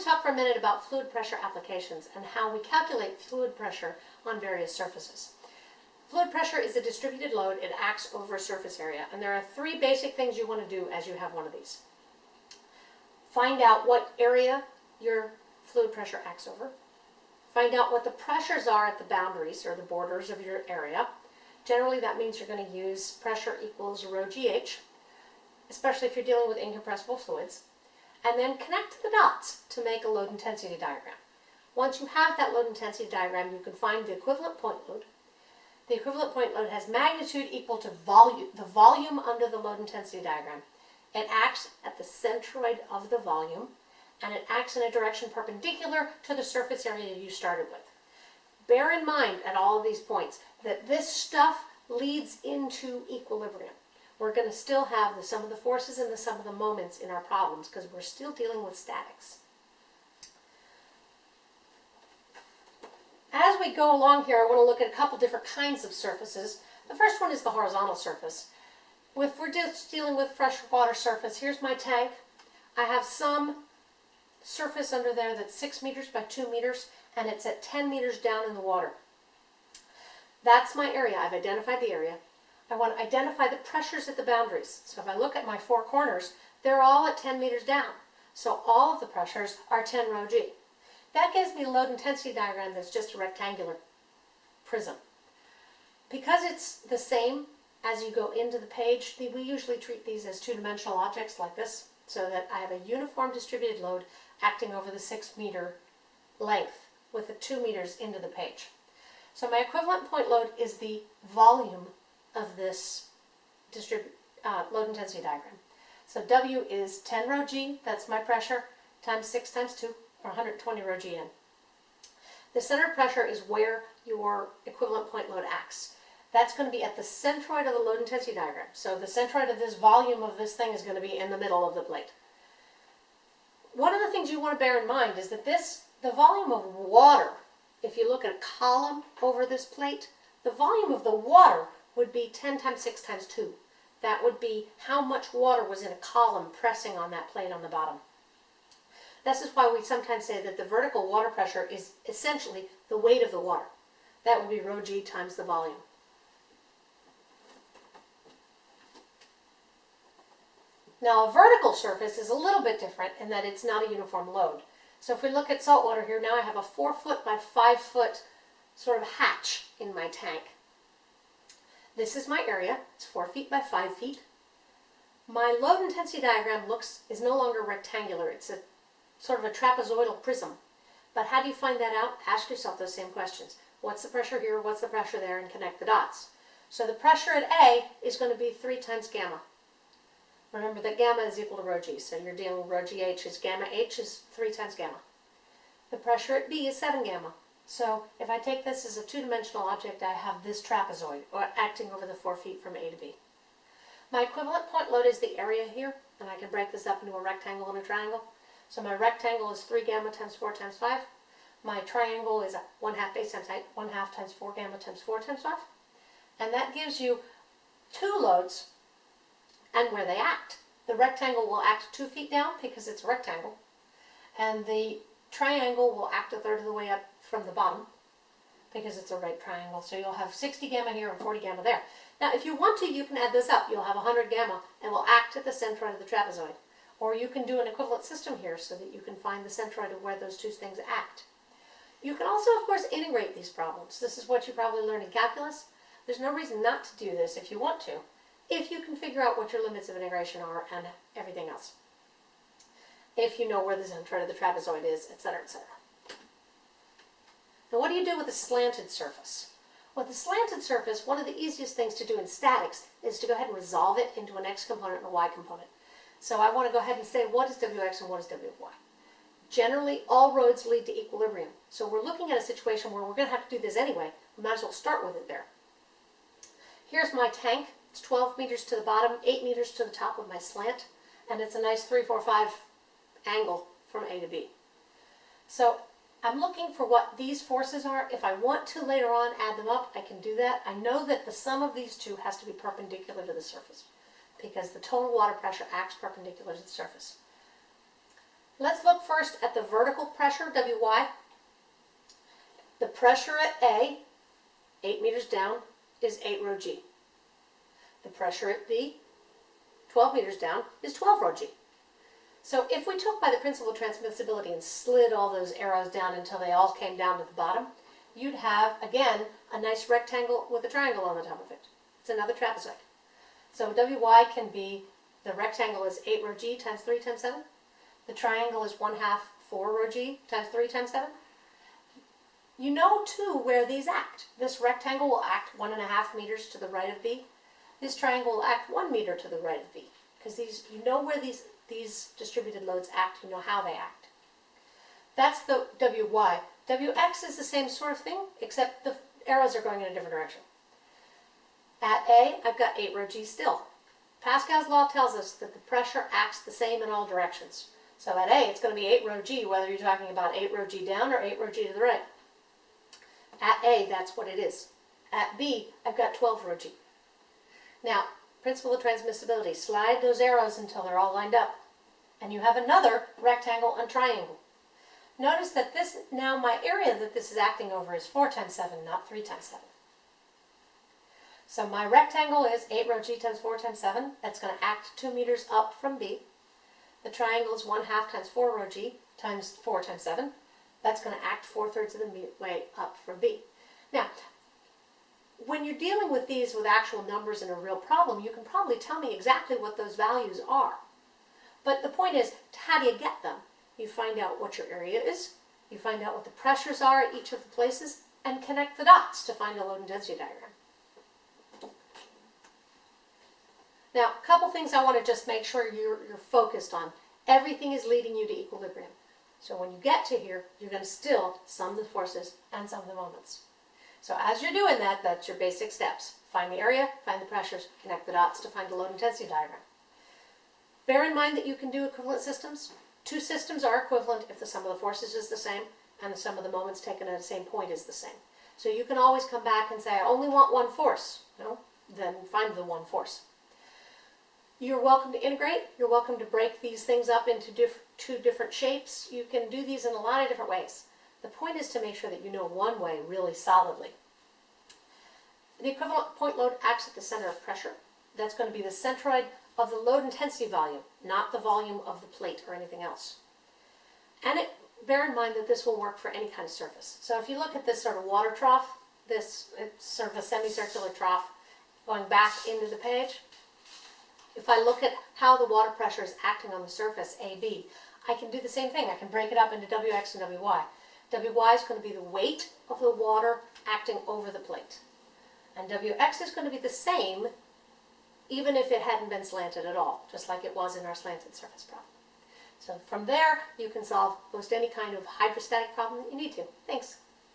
to talk for a minute about fluid pressure applications and how we calculate fluid pressure on various surfaces. Fluid pressure is a distributed load. It acts over a surface area. And there are three basic things you want to do as you have one of these. Find out what area your fluid pressure acts over. Find out what the pressures are at the boundaries or the borders of your area. Generally, that means you're going to use pressure equals rho GH, especially if you're dealing with incompressible fluids. And then connect the dots to make a load intensity diagram. Once you have that load intensity diagram, you can find the equivalent point load. The equivalent point load has magnitude equal to volume, the volume under the load intensity diagram. It acts at the centroid of the volume, and it acts in a direction perpendicular to the surface area you started with. Bear in mind at all of these points that this stuff leads into equilibrium. We're going to still have the sum of the forces and the sum of the moments in our problems because we're still dealing with statics. As we go along here, I want to look at a couple different kinds of surfaces. The first one is the horizontal surface. If we're just dealing with freshwater surface, here's my tank. I have some surface under there that's 6 meters by 2 meters, and it's at 10 meters down in the water. That's my area. I've identified the area. I want to identify the pressures at the boundaries. So if I look at my four corners, they're all at 10 meters down. So all of the pressures are 10 rho g. That gives me a load intensity diagram that's just a rectangular prism. Because it's the same as you go into the page, we usually treat these as two-dimensional objects like this, so that I have a uniform distributed load acting over the six meter length with the two meters into the page. So my equivalent point load is the volume of this uh, load intensity diagram. So W is 10 rho g, that's my pressure, times 6 times 2, or 120 rho g in. The center of pressure is where your equivalent point load acts. That's going to be at the centroid of the load intensity diagram. So the centroid of this volume of this thing is going to be in the middle of the plate. One of the things you want to bear in mind is that this, the volume of water, if you look at a column over this plate, the volume of the water would be 10 times 6 times 2. That would be how much water was in a column pressing on that plate on the bottom. This is why we sometimes say that the vertical water pressure is essentially the weight of the water. That would be rho g times the volume. Now a vertical surface is a little bit different in that it's not a uniform load. So if we look at saltwater here, now I have a 4 foot by 5 foot sort of hatch in my tank. This is my area. It's 4 feet by 5 feet. My load intensity diagram looks is no longer rectangular. It's a sort of a trapezoidal prism. But how do you find that out? Ask yourself those same questions. What's the pressure here? What's the pressure there? And connect the dots. So the pressure at A is going to be 3 times gamma. Remember that gamma is equal to rho g, so you're dealing with rho gh is gamma h is 3 times gamma. The pressure at B is 7 gamma. So if I take this as a two-dimensional object, I have this trapezoid, or acting over the 4 feet from A to B. My equivalent point load is the area here, and I can break this up into a rectangle and a triangle. So my rectangle is 3 gamma times 4 times 5. My triangle is 1 half base times height, 1 half times 4 gamma times 4 times 5. And that gives you two loads and where they act. The rectangle will act two feet down because it's a rectangle, and the triangle will act a third of the way up from the bottom because it's a right triangle. So you'll have 60 gamma here and 40 gamma there. Now, if you want to, you can add this up. You'll have 100 gamma and will act at the centroid of the trapezoid. Or you can do an equivalent system here so that you can find the centroid of where those two things act. You can also, of course, integrate these problems. This is what you probably learned in calculus. There's no reason not to do this if you want to if you can figure out what your limits of integration are and everything else. If you know where the centroid of the trapezoid is, etc., etc. Now what do you do with a slanted surface? With a slanted surface, one of the easiest things to do in statics is to go ahead and resolve it into an x component and a y component. So I want to go ahead and say what is wx and what is wy. Generally, all roads lead to equilibrium. So we're looking at a situation where we're going to have to do this anyway. We might as well start with it there. Here's my tank. It's 12 meters to the bottom, 8 meters to the top of my slant, and it's a nice 3, 4, 5 angle from A to B. So I'm looking for what these forces are. If I want to later on add them up, I can do that. I know that the sum of these two has to be perpendicular to the surface because the total water pressure acts perpendicular to the surface. Let's look first at the vertical pressure, Wy. The pressure at A, 8 meters down, is 8 rho g. The pressure at B, 12 meters down, is 12 rho g. So if we took by the principle of transmissibility and slid all those arrows down until they all came down to the bottom, you'd have, again, a nice rectangle with a triangle on the top of it. It's another trapezoid. So Wy can be, the rectangle is 8 rho g times 3 times 7. The triangle is 1 half 4 rho g times 3 times 7. You know, too, where these act. This rectangle will act 1.5 meters to the right of B. This triangle will act 1 meter to the right of B. Because these, you know where these, these distributed loads act, you know how they act. That's the Wy. Wx is the same sort of thing, except the arrows are going in a different direction. At A, I've got 8 rho g still. Pascal's law tells us that the pressure acts the same in all directions. So at A, it's going to be 8 rho g, whether you're talking about 8 rho g down or 8 rho g to the right. At A, that's what it is. At B, I've got 12 rho g. Now, principle of transmissibility, slide those arrows until they're all lined up. And you have another rectangle and triangle. Notice that this, now my area that this is acting over is 4 times 7, not 3 times 7. So my rectangle is 8 rho g times 4 times 7. That's going to act 2 meters up from B. The triangle is 1 half times 4 rho g times 4 times 7. That's going to act 4 thirds of the way up from B. Now, when you're dealing with these with actual numbers in a real problem, you can probably tell me exactly what those values are. But the point is, how do you get them? You find out what your area is, you find out what the pressures are at each of the places, and connect the dots to find a load intensity diagram. Now, a couple things I want to just make sure you're, you're focused on. Everything is leading you to equilibrium. So when you get to here, you're going to still sum the forces and sum the moments. So as you're doing that, that's your basic steps. Find the area, find the pressures, connect the dots to find the load intensity diagram. Bear in mind that you can do equivalent systems. Two systems are equivalent if the sum of the forces is the same and the sum of the moments taken at the same point is the same. So you can always come back and say, I only want one force. No? Then find the one force. You're welcome to integrate. You're welcome to break these things up into diff two different shapes. You can do these in a lot of different ways. The point is to make sure that you know one way really solidly. The equivalent point load acts at the center of pressure. That's going to be the centroid of the load intensity volume, not the volume of the plate or anything else. And it, bear in mind that this will work for any kind of surface. So if you look at this sort of water trough, this it's sort of a semicircular trough going back into the page, if I look at how the water pressure is acting on the surface, AB, I can do the same thing. I can break it up into Wx and Wy. Wy is going to be the weight of the water acting over the plate. And Wx is going to be the same even if it hadn't been slanted at all, just like it was in our slanted surface problem. So from there, you can solve most any kind of hydrostatic problem that you need to. Thanks.